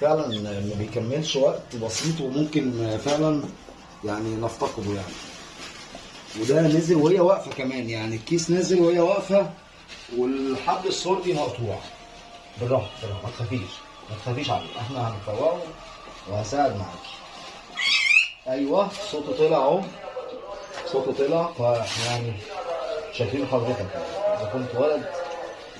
فعلا ما بيكملش وقت بسيط وممكن فعلا يعني نفتقده يعني. وده نزل وهي واقفة كمان يعني الكيس نزل وهي واقفة والحبل السردي مقطوع. بالراحة بالراحة ما تخافيش ما تخافيش عليه. إحنا هنفوقه وهساعد معاكي. أيوه صوته طلع اهو. صوته طلع فاحنا يعني شايفين حضرتك. اذا كنت ولد